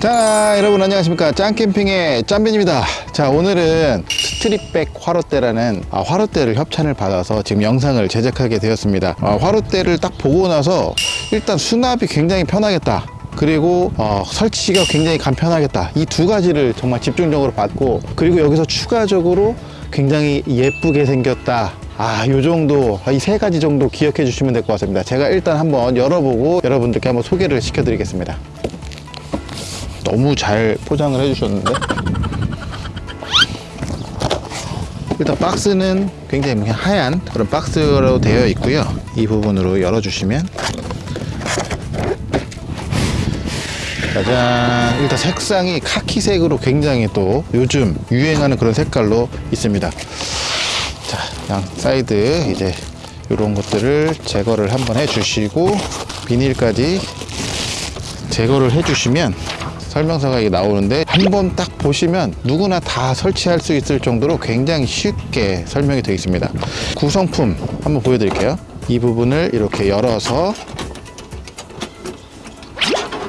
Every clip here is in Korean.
자 여러분 안녕하십니까? 짱캠핑의 짬빈입니다. 자 오늘은 스트릿백 화롯대라는 아, 화롯대를 협찬을 받아서 지금 영상을 제작하게 되었습니다. 아, 화롯대를 딱 보고 나서 일단 수납이 굉장히 편하겠다. 그리고 어, 설치가 굉장히 간편하겠다. 이 두 가지를 정말 집중적으로 받고 그리고 여기서 추가적으로 굉장히 예쁘게 생겼다. 아, 요 정도, 이 세 가지 정도 기억해 주시면 될 것 같습니다. 제가 일단 한번 열어보고 여러분들께 한번 소개를 시켜드리겠습니다. 너무 잘 포장을 해주셨는데? 일단 박스는 굉장히 하얀 그런 박스로 되어 있고요. 이 부분으로 열어주시면. 짜잔. 일단 색상이 카키색으로 굉장히 또 요즘 유행하는 그런 색깔로 있습니다. 자, 양 사이드 이제 이런 것들을 제거를 한번 해주시고 비닐까지 제거를 해주시면 설명서가 나오는데 한 번 딱 보시면 누구나 다 설치할 수 있을 정도로 굉장히 쉽게 설명이 되어 있습니다. 구성품 한번 보여드릴게요. 이 부분을 이렇게 열어서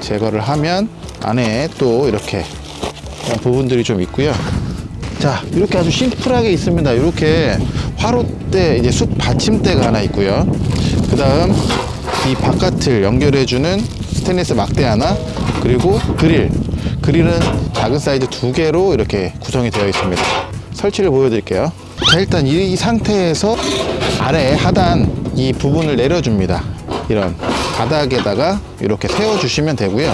제거를 하면 안에 또 이렇게 부분들이 좀 있고요. 자 이렇게 아주 심플하게 있습니다. 이렇게 화롯대 이제 숯 받침대가 하나 있고요. 그 다음 이 바깥을 연결해주는 스테인리스 막대 하나 그리고 그릴. 그릴은 작은 사이즈 두 개로 이렇게 구성이 되어 있습니다. 설치를 보여드릴게요. 자 일단 이, 이 상태에서 아래 하단 이 부분을 내려줍니다. 이런 바닥에다가 이렇게 세워주시면 되고요.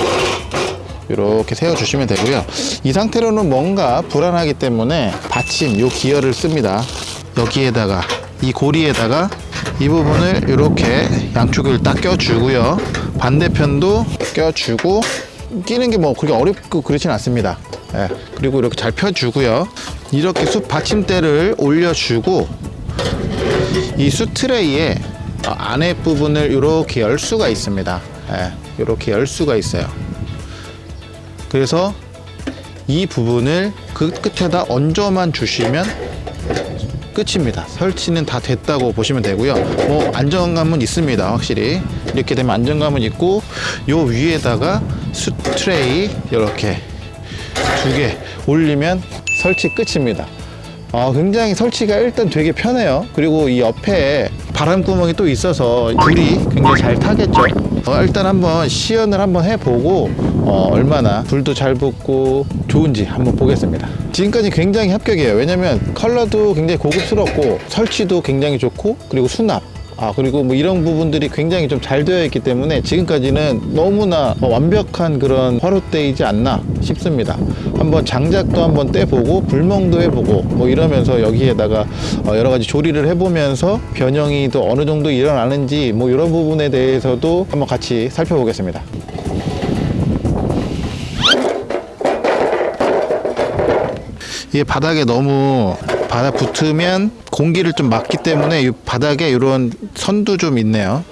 이렇게 세워주시면 되고요. 이 상태로는 뭔가 불안하기 때문에 받침 요 기어를 씁니다. 여기에다가 이 고리에다가 이 부분을 이렇게 양쪽을 딱 껴주고요. 반대편도 껴주고 끼는 게 뭐 그렇게 어렵고 그렇진 않습니다. 예, 그리고 이렇게 잘 펴주고요. 이렇게 숯 받침대를 올려주고 이 숯 트레이에 안에 부분을 이렇게 열 수가 있습니다. 예, 이렇게 열 수가 있어요. 그래서 이 부분을 그 끝에다 얹어만 주시면 끝입니다. 설치는 다 됐다고 보시면 되고요. 뭐 안정감은 있습니다 확실히. 이렇게 되면 안정감은 있고 요 위에다가 수트레이 이렇게 두 개 올리면 설치 끝입니다 어, 굉장히 설치가 일단 되게 편해요. 그리고 이 옆에 바람구멍이 또 있어서 불이 굉장히 잘 타겠죠. 어, 일단 한번 시연을 한번 해보고 어, 얼마나 불도 잘 붙고 좋은지 한번 보겠습니다. 지금까지 굉장히 합격이에요. 왜냐면 컬러도 굉장히 고급스럽고 설치도 굉장히 좋고 그리고 수납 아 그리고 뭐 이런 부분들이 굉장히 좀 잘 되어 있기 때문에 지금까지는 너무나 완벽한 그런 화롯대이지 않나 싶습니다. 한번 장작도 한번 떼보고 불멍도 해보고 뭐 이러면서 여기에다가 어, 여러 가지 조리를 해보면서 변형이 또 어느 정도 일어나는지 뭐 이런 부분에 대해서도 한번 같이 살펴보겠습니다. 이게 바닥에 너무 바닥 붙으면 공기를 좀 막기 때문에 이 바닥에 이런 선도 좀 있네요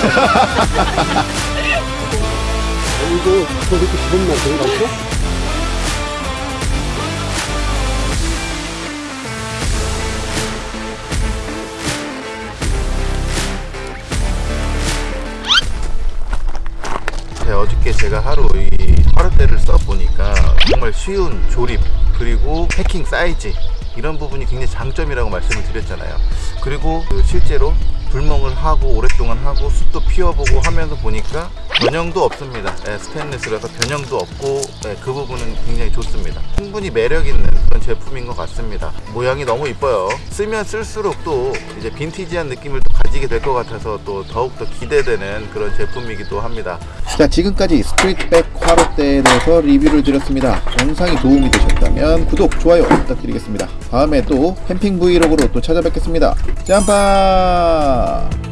이거 저렇게 기분 나쁜 거 같고? 네, 어저께 제가 하루 이 화롯대를 써보니까 정말 쉬운 조립 그리고 패킹 사이즈 이런 부분이 굉장히 장점이라고 말씀을 드렸잖아요 그리고 그 실제로 불멍을 하고 오랫동안 하고 숯도 피워보고 하면서 보니까 변형도 없습니다. 예, 스테인리스라서 변형도 없고 예, 그 부분은 굉장히 좋습니다. 충분히 매력 있는 그런 제품인 것 같습니다. 모양이 너무 이뻐요. 쓰면 쓸수록 또 이제 빈티지한 느낌을 또 가지게 될 것 같아서 또 더욱더 기대되는 그런 제품이기도 합니다. 자 지금까지 스트릿백 화롯대에 대해서 리뷰를 드렸습니다. 영상이 도움이 되셨다면 구독 좋아요 부탁드리겠습니다. 다음에 또 캠핑 브이로그로 또 찾아뵙겠습니다. 짬바